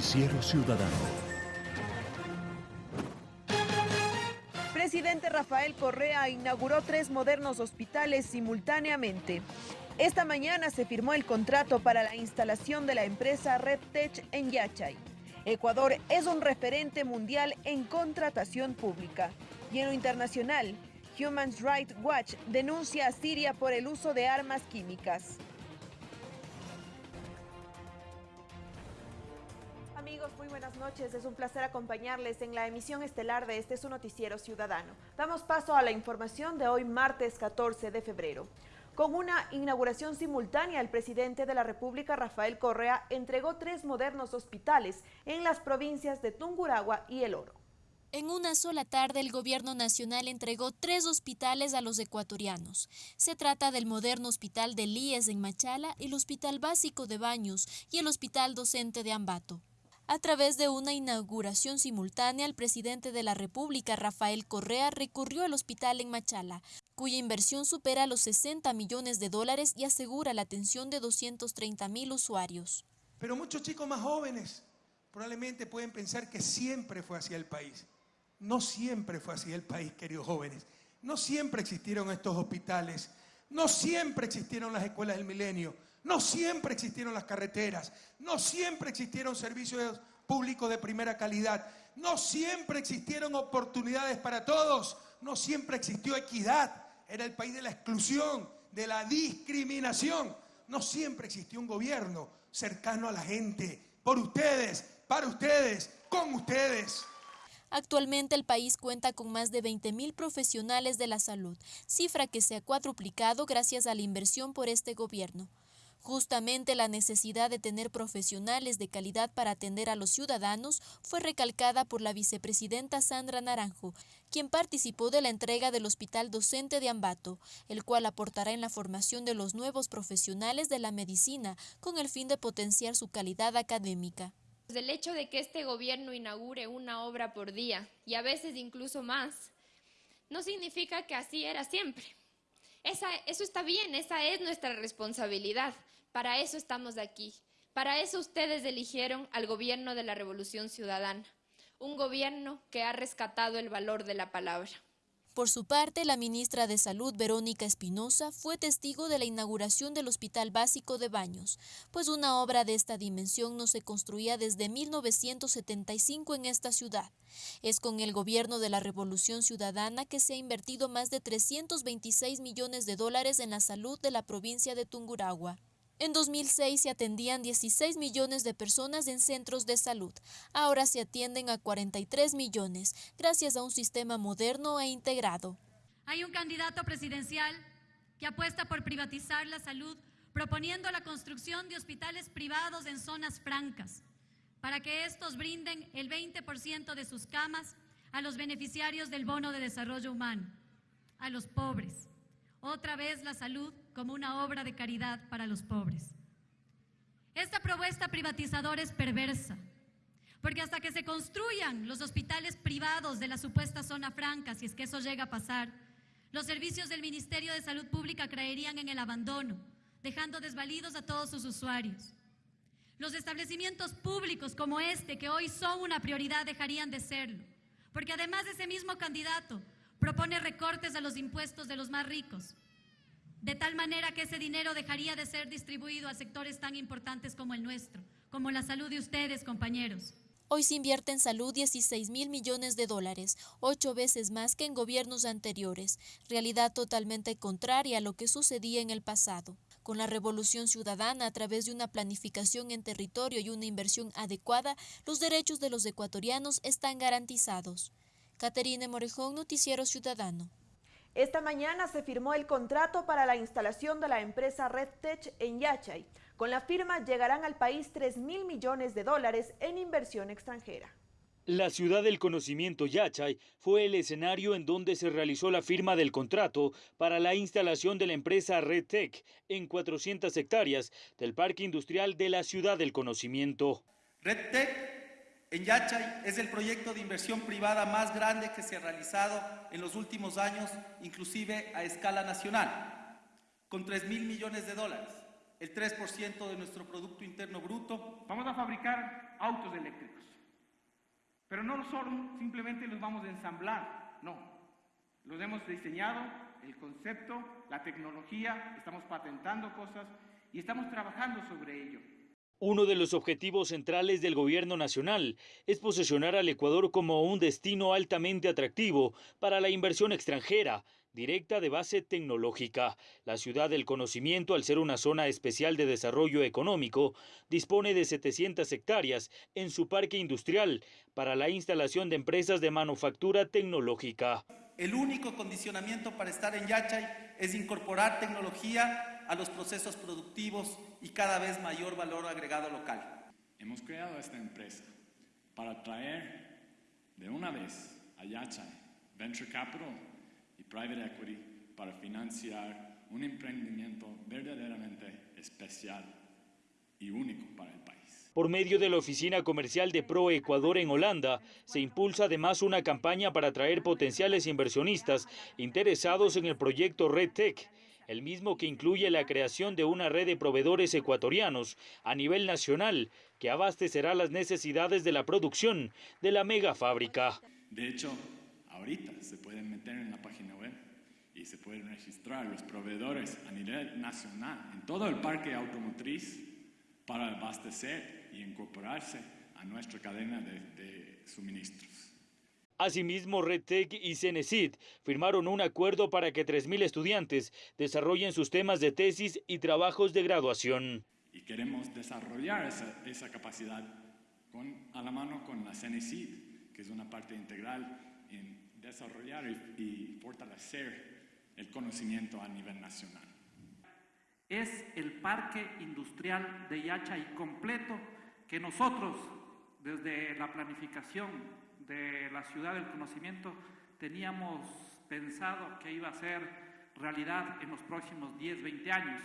Noticiero Ciudadano. Presidente Rafael Correa inauguró tres modernos hospitales simultáneamente. Esta mañana se firmó el contrato para la instalación de la empresa RedTech en Yachay. Ecuador es un referente mundial en contratación pública. Y en lo internacional, Human Rights Watch denuncia a Siria por el uso de armas químicas. Buenas noches. Es un placer acompañarles en la emisión estelar de este su noticiero ciudadano. Damos paso a la información de hoy, martes 14 de febrero. Con una inauguración simultánea, el presidente de la República, Rafael Correa, entregó tres modernos hospitales en las provincias de Tunguragua y El Oro. En una sola tarde, el gobierno nacional entregó tres hospitales a los ecuatorianos. Se trata del moderno Hospital de Líes en Machala, el Hospital Básico de Baños y el Hospital Docente de Ambato. A través de una inauguración simultánea, el presidente de la República, Rafael Correa, recurrió al hospital en Machala, cuya inversión supera los 60 millones de dólares y asegura la atención de 230 mil usuarios. Pero muchos chicos más jóvenes probablemente pueden pensar que siempre fue así el país. No siempre fue así el país, queridos jóvenes. No siempre existieron estos hospitales. No siempre existieron las escuelas del milenio. No siempre existieron las carreteras. No siempre existieron servicios públicos de primera calidad. No siempre existieron oportunidades para todos. No siempre existió equidad. Era el país de la exclusión, de la discriminación. No siempre existió un gobierno cercano a la gente. Por ustedes, para ustedes, con ustedes. Actualmente el país cuenta con más de 20.000 profesionales de la salud, cifra que se ha cuadruplicado gracias a la inversión por este gobierno. Justamente la necesidad de tener profesionales de calidad para atender a los ciudadanos fue recalcada por la vicepresidenta Sandra Naranjo, quien participó de la entrega del Hospital Docente de Ambato, el cual aportará en la formación de los nuevos profesionales de la medicina con el fin de potenciar su calidad académica. El hecho de que este gobierno inaugure una obra por día y a veces incluso más, no significa que así era siempre. eso está bien, esa es nuestra responsabilidad. Para eso estamos aquí. Para eso ustedes eligieron al gobierno de la Revolución Ciudadana, un gobierno que ha rescatado el valor de la palabra. Por su parte, la ministra de Salud, Verónica Espinosa, fue testigo de la inauguración del Hospital Básico de Baños, pues una obra de esta dimensión no se construía desde 1975 en esta ciudad. Es con el gobierno de la Revolución Ciudadana que se ha invertido más de 326 millones de dólares en la salud de la provincia de Tunguragua. En 2006 se atendían 16 millones de personas en centros de salud. Ahora se atienden a 43 millones, gracias a un sistema moderno e integrado. Hay un candidato presidencial que apuesta por privatizar la salud, proponiendo la construcción de hospitales privados en zonas francas, para que estos brinden el 20% de sus camas a los beneficiarios del bono de desarrollo humano, a los pobres. Otra vez la salud como una obra de caridad para los pobres. Esta propuesta privatizadora es perversa, porque hasta que se construyan los hospitales privados de la supuesta zona franca, si es que eso llega a pasar, los servicios del Ministerio de Salud Pública creerían en el abandono, dejando desvalidos a todos sus usuarios. Los establecimientos públicos como este, que hoy son una prioridad, dejarían de serlo, porque además ese mismo candidato propone recortes a los impuestos de los más ricos, de tal manera que ese dinero dejaría de ser distribuido a sectores tan importantes como el nuestro, como la salud de ustedes, compañeros. Hoy se invierte en salud 16 mil millones de dólares, ocho veces más que en gobiernos anteriores, realidad totalmente contraria a lo que sucedía en el pasado. Con la revolución ciudadana, a través de una planificación en territorio y una inversión adecuada, los derechos de los ecuatorianos están garantizados. Caterine Morejón, Noticiero Ciudadano. Esta mañana se firmó el contrato para la instalación de la empresa RedTech en Yachay. Con la firma llegarán al país 3 mil millones de dólares en inversión extranjera. La ciudad del conocimiento Yachay fue el escenario en donde se realizó la firma del contrato para la instalación de la empresa RedTech en 400 hectáreas del parque industrial de la ciudad del conocimiento. RedTech en Yachay es el proyecto de inversión privada más grande que se ha realizado en los últimos años, inclusive a escala nacional, con 3 mil millones de dólares. el 3% de nuestro Producto Interno Bruto. Vamos a fabricar autos eléctricos, pero no solo simplemente los vamos a ensamblar, no. Los hemos diseñado, el concepto, la tecnología, estamos patentando cosas y estamos trabajando sobre ello. Uno de los objetivos centrales del gobierno nacional es posicionar al Ecuador como un destino altamente atractivo para la inversión extranjera, directa de base tecnológica. La ciudad del conocimiento, al ser una zona especial de desarrollo económico, dispone de 700 hectáreas en su parque industrial para la instalación de empresas de manufactura tecnológica. El único condicionamiento para estar en Yachay es incorporar tecnología a los procesos productivos y cada vez mayor valor agregado local. Hemos creado esta empresa para traer de una vez a Yachay Venture Capital y Private Equity para financiar un emprendimiento verdaderamente especial y único para el país. Por medio de la oficina comercial de Pro Ecuador en Holanda, se impulsa además una campaña para atraer potenciales inversionistas interesados en el proyecto Red Tech el mismo que incluye la creación de una red de proveedores ecuatorianos a nivel nacional que abastecerá las necesidades de la producción de la mega fábrica. De hecho, ahorita se pueden meter en la página web y se pueden registrar los proveedores a nivel nacional en todo el parque automotriz para abastecer y incorporarse a nuestra cadena de, de suministros. Asimismo, RedTech y Cenecit firmaron un acuerdo para que 3.000 estudiantes desarrollen sus temas de tesis y trabajos de graduación. Y queremos desarrollar esa, esa capacidad con, a la mano con la Cenecit, que es una parte integral en desarrollar y, y fortalecer el conocimiento a nivel nacional. Es el parque industrial de Yachay completo que nosotros, desde la planificación de la ciudad del conocimiento teníamos pensado que iba a ser realidad en los próximos 10, 20 años.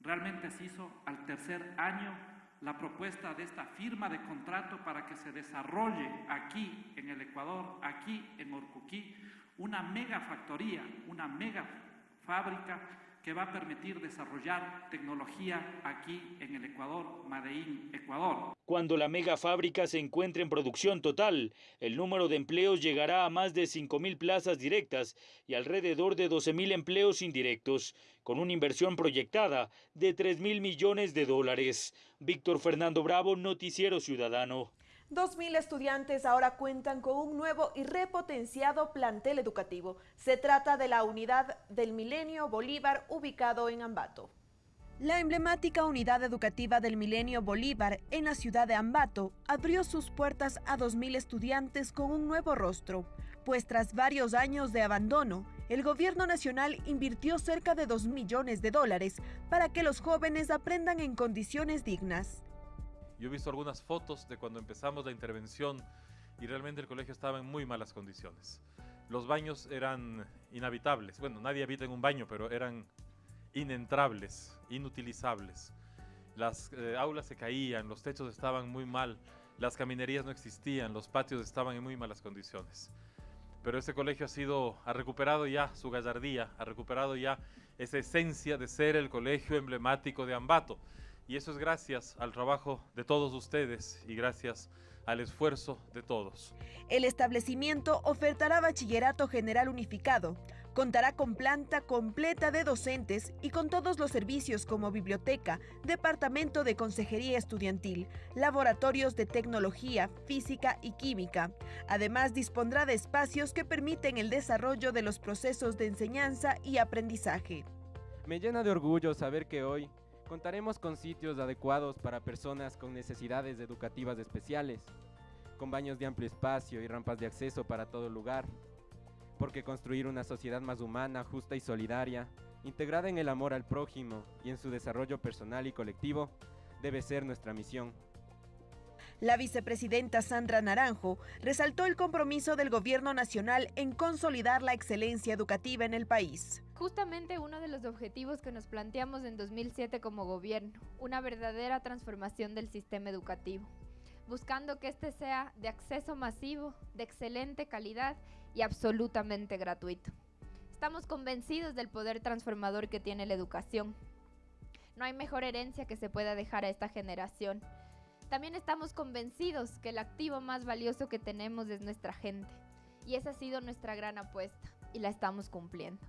Realmente se hizo al tercer año la propuesta de esta firma de contrato para que se desarrolle aquí en el Ecuador, aquí en Orcuquí, una mega factoría, una mega fábrica que va a permitir desarrollar tecnología aquí en el Ecuador, Madeín, Ecuador. Cuando la mega fábrica se encuentre en producción total, el número de empleos llegará a más de 5.000 plazas directas y alrededor de 12.000 empleos indirectos, con una inversión proyectada de 3.000 millones de dólares. Víctor Fernando Bravo, Noticiero Ciudadano. 2.000 estudiantes ahora cuentan con un nuevo y repotenciado plantel educativo. Se trata de la unidad del Milenio Bolívar ubicado en Ambato. La emblemática unidad educativa del Milenio Bolívar en la ciudad de Ambato abrió sus puertas a 2.000 estudiantes con un nuevo rostro, pues tras varios años de abandono, el gobierno nacional invirtió cerca de 2 millones de dólares para que los jóvenes aprendan en condiciones dignas. Yo he visto algunas fotos de cuando empezamos la intervención y realmente el colegio estaba en muy malas condiciones. Los baños eran inhabitables. Bueno, nadie habita en un baño, pero eran inentrables, inutilizables. Las eh, aulas se caían, los techos estaban muy mal, las caminerías no existían, los patios estaban en muy malas condiciones. Pero este colegio ha sido, ha recuperado ya su gallardía, ha recuperado ya esa esencia de ser el colegio emblemático de Ambato. Y eso es gracias al trabajo de todos ustedes y gracias al esfuerzo de todos. El establecimiento ofertará bachillerato general unificado, contará con planta completa de docentes y con todos los servicios como biblioteca, departamento de consejería estudiantil, laboratorios de tecnología, física y química. Además, dispondrá de espacios que permiten el desarrollo de los procesos de enseñanza y aprendizaje. Me llena de orgullo saber que hoy Contaremos con sitios adecuados para personas con necesidades educativas especiales, con baños de amplio espacio y rampas de acceso para todo lugar, porque construir una sociedad más humana, justa y solidaria, integrada en el amor al prójimo y en su desarrollo personal y colectivo, debe ser nuestra misión. La vicepresidenta Sandra Naranjo resaltó el compromiso del gobierno nacional en consolidar la excelencia educativa en el país. Justamente uno de los objetivos que nos planteamos en 2007 como gobierno, una verdadera transformación del sistema educativo, buscando que este sea de acceso masivo, de excelente calidad y absolutamente gratuito. Estamos convencidos del poder transformador que tiene la educación No hay mejor herencia que se pueda dejar a esta generación. También estamos convencidos que el activo más valioso que tenemos es nuestra gente. Y esa ha sido nuestra gran apuesta y la estamos cumpliendo.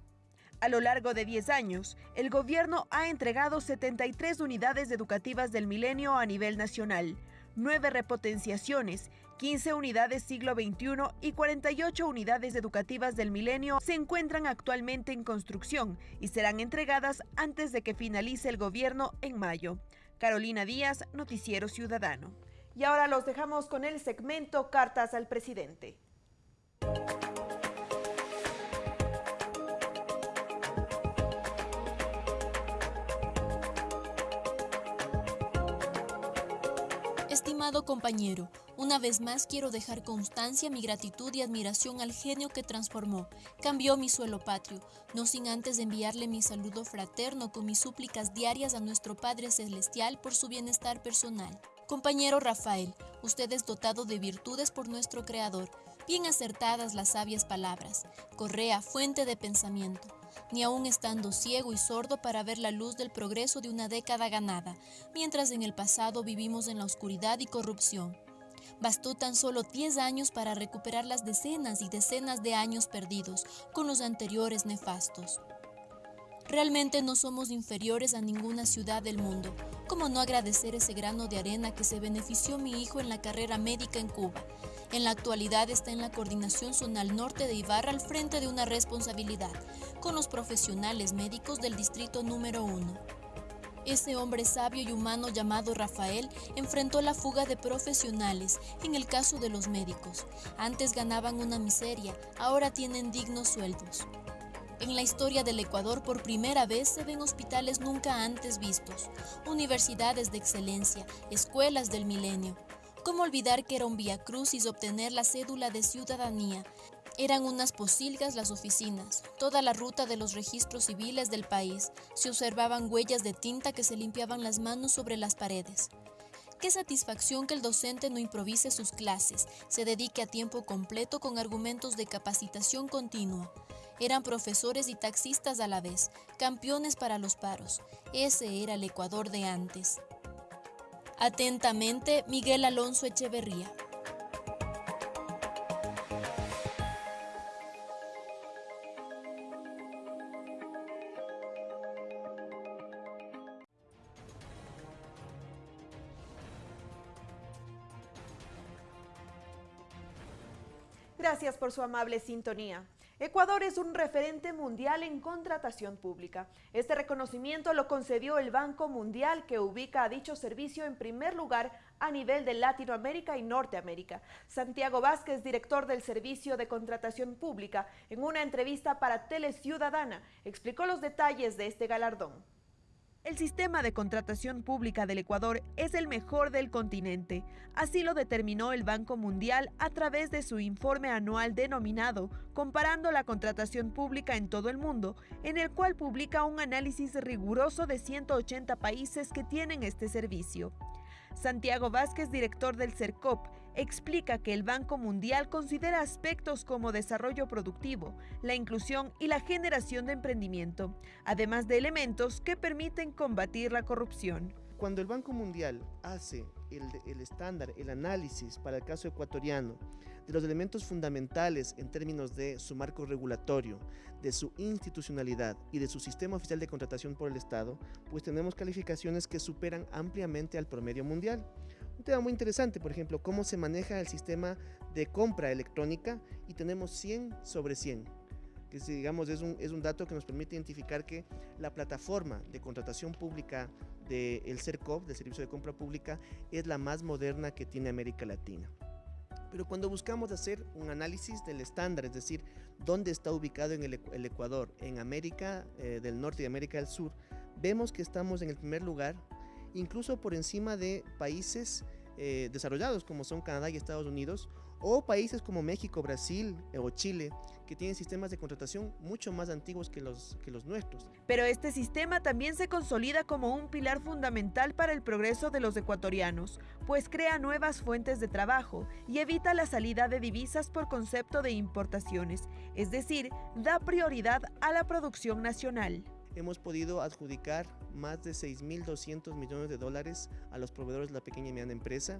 A lo largo de 10 años, el gobierno ha entregado 73 unidades educativas del milenio a nivel nacional, 9 repotenciaciones, 15 unidades siglo XXI y 48 unidades educativas del milenio se encuentran actualmente en construcción y serán entregadas antes de que finalice el gobierno en mayo. Carolina Díaz, Noticiero Ciudadano. Y ahora los dejamos con el segmento Cartas al Presidente. Estimado compañero, una vez más quiero dejar constancia mi gratitud y admiración al genio que transformó, cambió mi suelo patrio, no sin antes enviarle mi saludo fraterno con mis súplicas diarias a nuestro Padre Celestial por su bienestar personal. Compañero Rafael, usted es dotado de virtudes por nuestro Creador, bien acertadas las sabias palabras, correa, fuente de pensamiento ni aun estando ciego y sordo para ver la luz del progreso de una década ganada, mientras en el pasado vivimos en la oscuridad y corrupción. Bastó tan solo 10 años para recuperar las decenas y decenas de años perdidos con los anteriores nefastos. Realmente no somos inferiores a ninguna ciudad del mundo. ¿Cómo no agradecer ese grano de arena que se benefició mi hijo en la carrera médica en Cuba? En la actualidad está en la coordinación zonal norte de Ibarra al frente de una responsabilidad, con los profesionales médicos del distrito número 1. Ese hombre sabio y humano llamado Rafael enfrentó la fuga de profesionales en el caso de los médicos. Antes ganaban una miseria, ahora tienen dignos sueldos. En la historia del Ecuador por primera vez se ven hospitales nunca antes vistos, universidades de excelencia, escuelas del milenio. ¿Cómo olvidar que era un vía crucis obtener la cédula de ciudadanía? Eran unas posilgas las oficinas, toda la ruta de los registros civiles del país. Se observaban huellas de tinta que se limpiaban las manos sobre las paredes. Qué satisfacción que el docente no improvise sus clases, se dedique a tiempo completo con argumentos de capacitación continua. Eran profesores y taxistas a la vez, campeones para los paros. Ese era el Ecuador de antes. Atentamente, Miguel Alonso Echeverría. Por su amable sintonía. Ecuador es un referente mundial en contratación pública. Este reconocimiento lo concedió el Banco Mundial que ubica a dicho servicio en primer lugar a nivel de Latinoamérica y Norteamérica. Santiago Vázquez, director del Servicio de Contratación Pública, en una entrevista para Teleciudadana, explicó los detalles de este galardón. El sistema de contratación pública del Ecuador es el mejor del continente. Así lo determinó el Banco Mundial a través de su informe anual denominado Comparando la contratación pública en todo el mundo, en el cual publica un análisis riguroso de 180 países que tienen este servicio. Santiago Vázquez, director del CERCOP, explica que el Banco Mundial considera aspectos como desarrollo productivo, la inclusión y la generación de emprendimiento, además de elementos que permiten combatir la corrupción. Cuando el Banco Mundial hace el, estándar, el análisis para el caso ecuatoriano, de los elementos fundamentales en términos de su marco regulatorio, de su institucionalidad y de su sistema oficial de contratación por el Estado, pues tenemos calificaciones que superan ampliamente al promedio mundial. Un tema muy interesante, por ejemplo, cómo se maneja el sistema de compra electrónica y tenemos 100 sobre 100 que digamos es un, es un dato que nos permite identificar que la plataforma de contratación pública del de CERCOP, del Servicio de Compra Pública, es la más moderna que tiene América Latina. Pero cuando buscamos hacer un análisis del estándar, es decir, dónde está ubicado en el, Ecuador, en América eh, del Norte y América del Sur, vemos que estamos en el primer lugar incluso por encima de países eh, desarrollados como son Canadá y Estados Unidos, o países como México, Brasil eh, o Chile, que tienen sistemas de contratación mucho más antiguos que los, que los nuestros. Pero este sistema también se consolida como un pilar fundamental para el progreso de los ecuatorianos, pues crea nuevas fuentes de trabajo y evita la salida de divisas por concepto de importaciones, es decir, da prioridad a la producción nacional. Hemos podido adjudicar más de 6.200 millones de dólares a los proveedores de la pequeña y mediana empresa,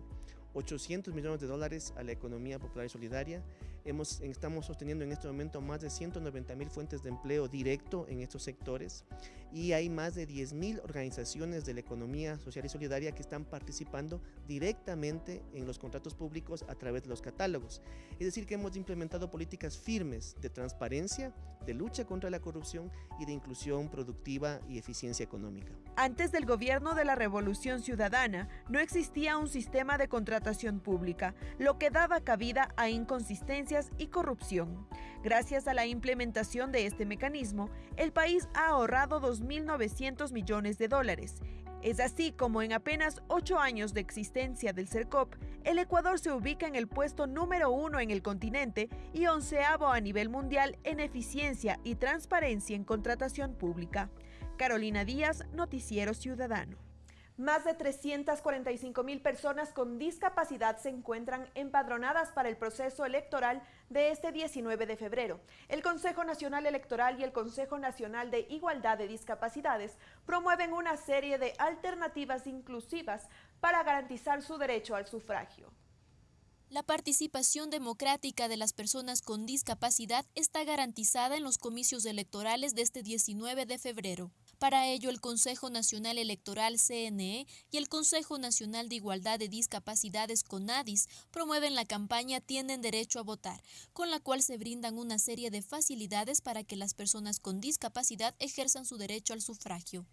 800 millones de dólares a la economía popular y solidaria. Hemos, estamos sosteniendo en este momento más de 190 mil fuentes de empleo directo en estos sectores y hay más de 10 mil organizaciones de la economía social y solidaria que están participando directamente en los contratos públicos a través de los catálogos. Es decir, que hemos implementado políticas firmes de transparencia, de lucha contra la corrupción y de inclusión productiva y eficiencia económica. Antes del gobierno de la Revolución Ciudadana, no existía un sistema de contratación pública, lo que daba cabida a inconsistencias y corrupción. Gracias a la implementación de este mecanismo, el país ha ahorrado 2.900 millones de dólares. Es así como en apenas ocho años de existencia del CERCOP, el Ecuador se ubica en el puesto número uno en el continente y onceavo a nivel mundial en eficiencia y transparencia en contratación pública. Carolina Díaz, Noticiero Ciudadano. Más de 345 mil personas con discapacidad se encuentran empadronadas para el proceso electoral de este 19 de febrero. El Consejo Nacional Electoral y el Consejo Nacional de Igualdad de Discapacidades promueven una serie de alternativas inclusivas para garantizar su derecho al sufragio. La participación democrática de las personas con discapacidad está garantizada en los comicios electorales de este 19 de febrero. Para ello, el Consejo Nacional Electoral CNE y el Consejo Nacional de Igualdad de Discapacidades CONADIS promueven la campaña Tienen Derecho a Votar, con la cual se brindan una serie de facilidades para que las personas con discapacidad ejerzan su derecho al sufragio.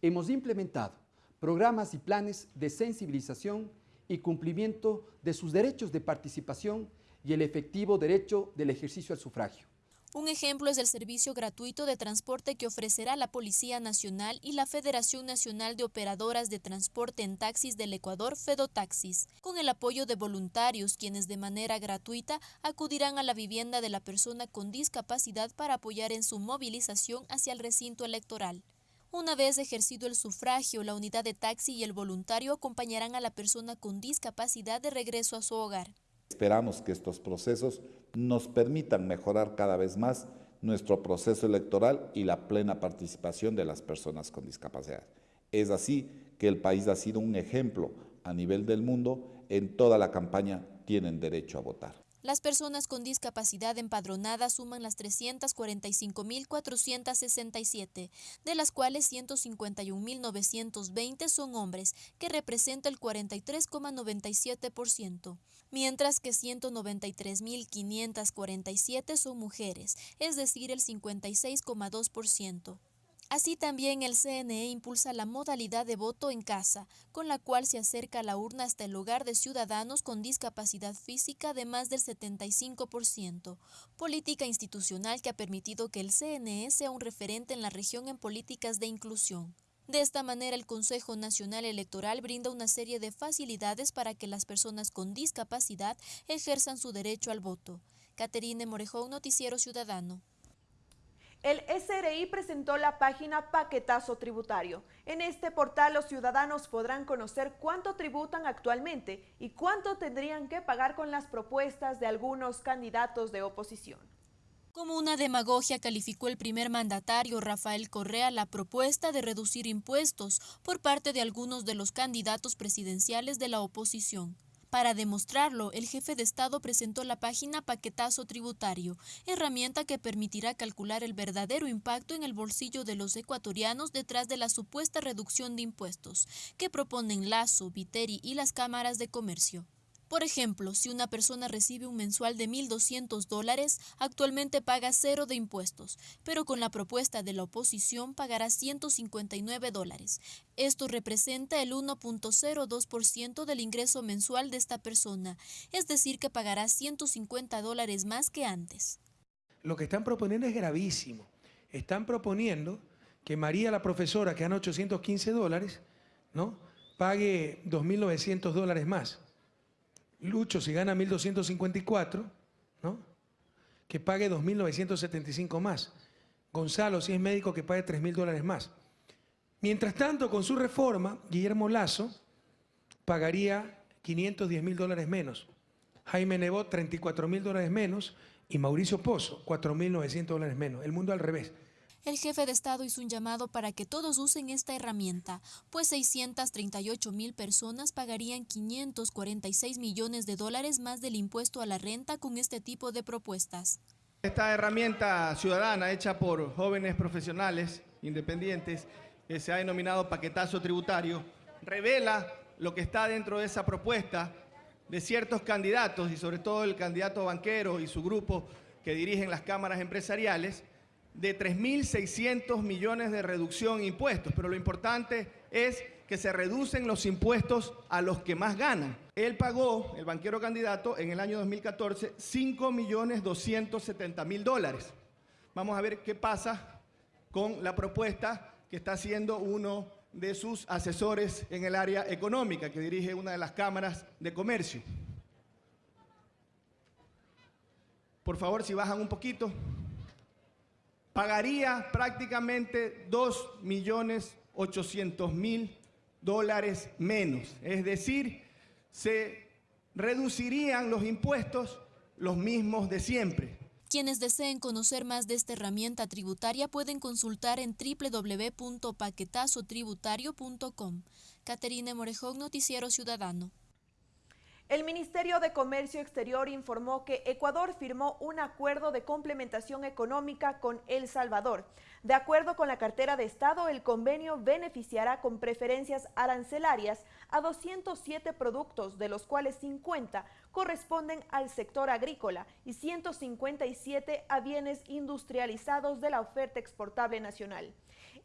Hemos implementado programas y planes de sensibilización y cumplimiento de sus derechos de participación y el efectivo derecho del ejercicio al sufragio. Un ejemplo es el servicio gratuito de transporte que ofrecerá la Policía Nacional y la Federación Nacional de Operadoras de Transporte en Taxis del Ecuador, Fedotaxis, con el apoyo de voluntarios quienes de manera gratuita acudirán a la vivienda de la persona con discapacidad para apoyar en su movilización hacia el recinto electoral. Una vez ejercido el sufragio, la unidad de taxi y el voluntario acompañarán a la persona con discapacidad de regreso a su hogar. Esperamos que estos procesos nos permitan mejorar cada vez más nuestro proceso electoral y la plena participación de las personas con discapacidad. Es así que el país ha sido un ejemplo a nivel del mundo en toda la campaña Tienen derecho a votar. Las personas con discapacidad empadronadas suman las 345.467, de las cuales 151.920 son hombres, que representa el 43,97%, mientras que 193.547 son mujeres, es decir, el 56,2%. Así también el CNE impulsa la modalidad de voto en casa, con la cual se acerca la urna hasta el hogar de ciudadanos con discapacidad física de más del 75%, política institucional que ha permitido que el CNE sea un referente en la región en políticas de inclusión. De esta manera, el Consejo Nacional Electoral brinda una serie de facilidades para que las personas con discapacidad ejerzan su derecho al voto. Caterine Morejón, Noticiero Ciudadano. El SRI presentó la página Paquetazo Tributario. En este portal los ciudadanos podrán conocer cuánto tributan actualmente y cuánto tendrían que pagar con las propuestas de algunos candidatos de oposición. Como una demagogia calificó el primer mandatario Rafael Correa la propuesta de reducir impuestos por parte de algunos de los candidatos presidenciales de la oposición. Para demostrarlo, el jefe de Estado presentó la página Paquetazo Tributario, herramienta que permitirá calcular el verdadero impacto en el bolsillo de los ecuatorianos detrás de la supuesta reducción de impuestos que proponen Lazo, Viteri y las cámaras de comercio. Por ejemplo, si una persona recibe un mensual de 1.200 dólares, actualmente paga cero de impuestos, pero con la propuesta de la oposición pagará 159 dólares. Esto representa el 1.02% del ingreso mensual de esta persona, es decir, que pagará 150 dólares más que antes. Lo que están proponiendo es gravísimo. Están proponiendo que María, la profesora, que gana 815 dólares, ¿no? pague 2.900 dólares más. Lucho, si gana 1.254, ¿no? que pague 2.975 más. Gonzalo, si es médico, que pague 3.000 dólares más. Mientras tanto, con su reforma, Guillermo Lazo pagaría 510 mil dólares menos. Jaime Nebot, 34 mil dólares menos. Y Mauricio Pozo, 4.900 dólares menos. El mundo al revés. El jefe de Estado hizo un llamado para que todos usen esta herramienta, pues 638 mil personas pagarían 546 millones de dólares más del impuesto a la renta con este tipo de propuestas. Esta herramienta ciudadana hecha por jóvenes profesionales independientes, que se ha denominado paquetazo tributario, revela lo que está dentro de esa propuesta de ciertos candidatos y sobre todo el candidato banquero y su grupo que dirigen las cámaras empresariales, de 3.600 millones de reducción en impuestos, pero lo importante es que se reducen los impuestos a los que más ganan. Él pagó, el banquero candidato, en el año 2014, 5 millones 270 mil dólares. Vamos a ver qué pasa con la propuesta que está haciendo uno de sus asesores en el área económica, que dirige una de las cámaras de comercio. Por favor, si bajan un poquito pagaría prácticamente 2 millones 800 mil dólares menos. Es decir, se reducirían los impuestos los mismos de siempre. Quienes deseen conocer más de esta herramienta tributaria pueden consultar en www.paquetazotributario.com. Caterine Morejón, Noticiero Ciudadano. El Ministerio de Comercio Exterior informó que Ecuador firmó un acuerdo de complementación económica con El Salvador. De acuerdo con la cartera de Estado, el convenio beneficiará con preferencias arancelarias a 207 productos, de los cuales 50 corresponden al sector agrícola y 157 a bienes industrializados de la oferta exportable nacional.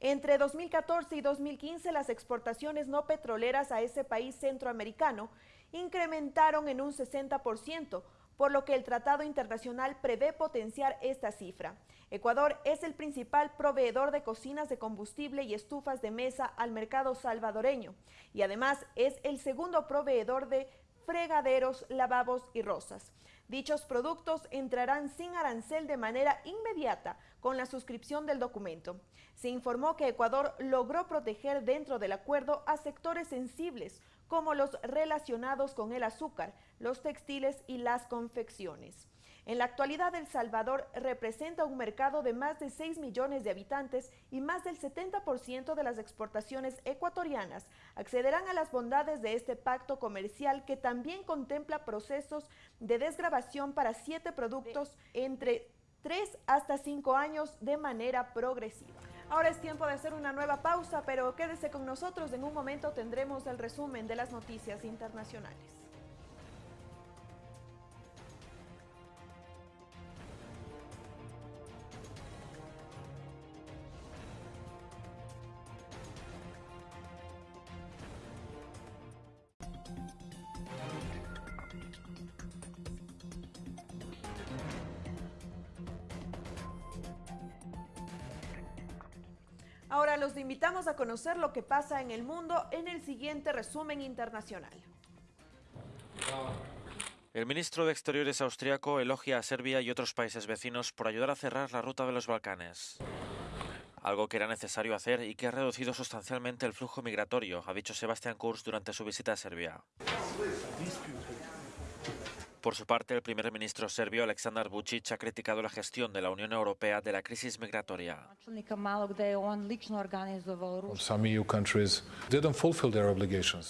Entre 2014 y 2015, las exportaciones no petroleras a ese país centroamericano incrementaron en un 60%, por lo que el Tratado Internacional prevé potenciar esta cifra. Ecuador es el principal proveedor de cocinas de combustible y estufas de mesa al mercado salvadoreño y además es el segundo proveedor de fregaderos, lavabos y rosas. Dichos productos entrarán sin arancel de manera inmediata con la suscripción del documento. Se informó que Ecuador logró proteger dentro del acuerdo a sectores sensibles como los relacionados con el azúcar, los textiles y las confecciones. En la actualidad, El Salvador representa un mercado de más de 6 millones de habitantes y más del 70% de las exportaciones ecuatorianas accederán a las bondades de este pacto comercial que también contempla procesos de desgrabación para siete productos entre 3 hasta 5 años de manera progresiva. Ahora es tiempo de hacer una nueva pausa, pero quédese con nosotros. En un momento tendremos el resumen de las noticias internacionales. Ahora los invitamos a conocer lo que pasa en el mundo en el siguiente resumen internacional. El ministro de Exteriores austriaco elogia a Serbia y otros países vecinos por ayudar a cerrar la ruta de los Balcanes. Algo que era necesario hacer y que ha reducido sustancialmente el flujo migratorio, ha dicho Sebastián Kurz durante su visita a Serbia. Por su parte, el primer ministro serbio Aleksandar Vučić ha criticado la gestión de la Unión Europea de la crisis migratoria.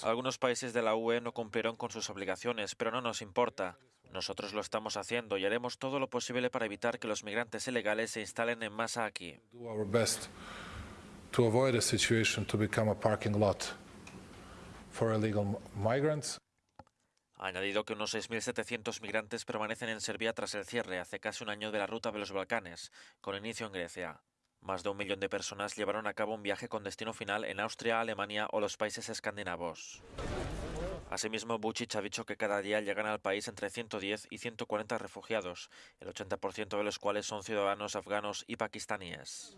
Algunos países de la UE no cumplieron con sus obligaciones, pero no nos importa. Nosotros lo estamos haciendo y haremos todo lo posible para evitar que los migrantes ilegales se instalen en masa aquí. Ha añadido que unos 6.700 migrantes permanecen en Serbia tras el cierre hace casi un año de la ruta de los Balcanes, con inicio en Grecia. Más de un millón de personas llevaron a cabo un viaje con destino final en Austria, Alemania o los países escandinavos. Asimismo, Vucic ha dicho que cada día llegan al país entre 110 y 140 refugiados, el 80% de los cuales son ciudadanos afganos y pakistaníes.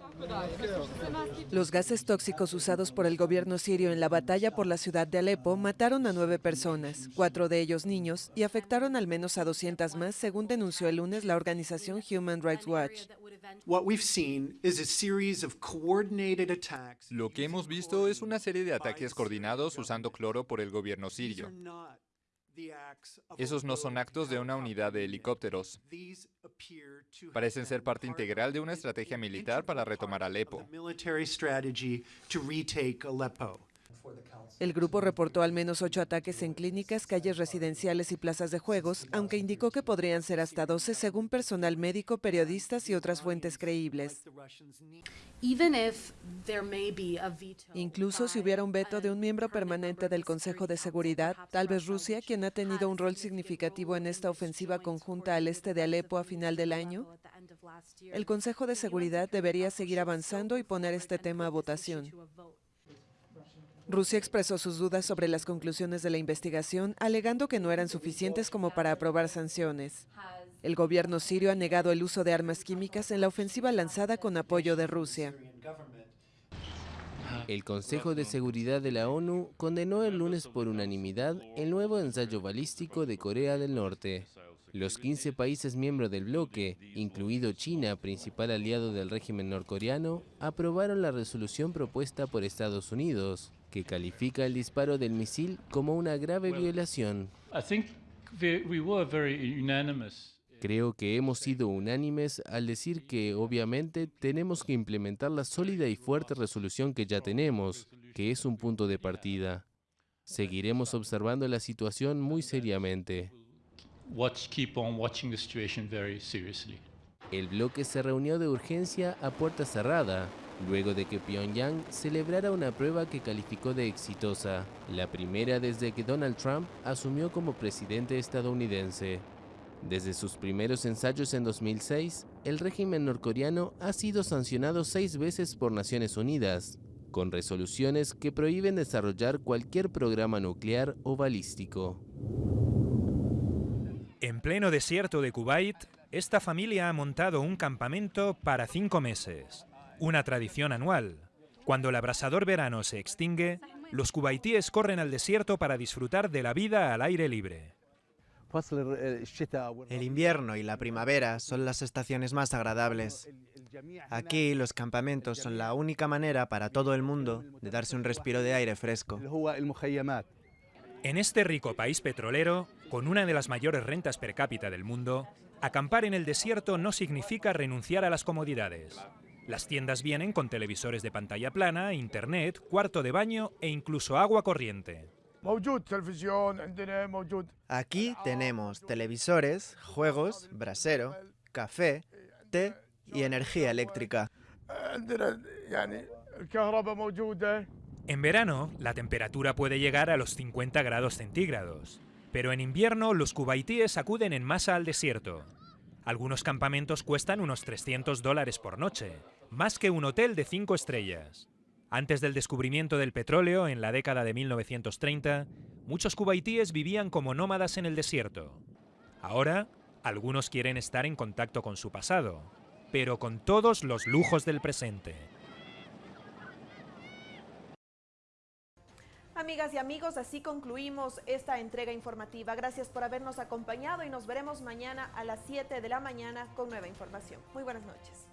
Los gases tóxicos usados por el gobierno sirio en la batalla por la ciudad de Alepo mataron a nueve personas, cuatro de ellos niños, y afectaron al menos a 200 más, según denunció el lunes la organización Human Rights Watch. Lo que hemos visto es una serie de ataques coordinados usando cloro por el gobierno sirio. Esos no son actos de una unidad de helicópteros. Parecen ser parte integral de una estrategia militar para retomar Alepo. El grupo reportó al menos ocho ataques en clínicas, calles residenciales y plazas de juegos, aunque indicó que podrían ser hasta 12 según personal médico, periodistas y otras fuentes creíbles. Incluso si hubiera un veto de un miembro permanente del Consejo de Seguridad, tal vez Rusia, quien ha tenido un rol significativo en esta ofensiva conjunta al este de Alepo a final del año, el Consejo de Seguridad debería seguir avanzando y poner este tema a votación. Rusia expresó sus dudas sobre las conclusiones de la investigación, alegando que no eran suficientes como para aprobar sanciones. El gobierno sirio ha negado el uso de armas químicas en la ofensiva lanzada con apoyo de Rusia. El Consejo de Seguridad de la ONU condenó el lunes por unanimidad el nuevo ensayo balístico de Corea del Norte. Los 15 países miembros del bloque, incluido China, principal aliado del régimen norcoreano, aprobaron la resolución propuesta por Estados Unidos, que califica el disparo del misil como una grave violación. Creo que hemos sido unánimes al decir que, obviamente, tenemos que implementar la sólida y fuerte resolución que ya tenemos, que es un punto de partida. Seguiremos observando la situación muy seriamente. El bloque se reunió de urgencia a puerta cerrada, luego de que Pyongyang celebrara una prueba que calificó de exitosa, la primera desde que Donald Trump asumió como presidente estadounidense. Desde sus primeros ensayos en 2006, el régimen norcoreano ha sido sancionado seis veces por Naciones Unidas, con resoluciones que prohíben desarrollar cualquier programa nuclear o balístico. En pleno desierto de Kuwait, esta familia ha montado un campamento para cinco meses una tradición anual. Cuando el abrasador verano se extingue, los cubaitíes corren al desierto para disfrutar de la vida al aire libre. El invierno y la primavera son las estaciones más agradables. Aquí los campamentos son la única manera para todo el mundo de darse un respiro de aire fresco. En este rico país petrolero, con una de las mayores rentas per cápita del mundo, acampar en el desierto no significa renunciar a las comodidades. Las tiendas vienen con televisores de pantalla plana, internet, cuarto de baño e incluso agua corriente. Aquí tenemos televisores, juegos, brasero, café, té y energía eléctrica. En verano, la temperatura puede llegar a los 50 grados centígrados, pero en invierno los cubaitíes acuden en masa al desierto. Algunos campamentos cuestan unos 300 dólares por noche, más que un hotel de cinco estrellas. Antes del descubrimiento del petróleo en la década de 1930, muchos cubaitíes vivían como nómadas en el desierto. Ahora, algunos quieren estar en contacto con su pasado, pero con todos los lujos del presente. Amigas y amigos, así concluimos esta entrega informativa. Gracias por habernos acompañado y nos veremos mañana a las 7 de la mañana con nueva información. Muy buenas noches.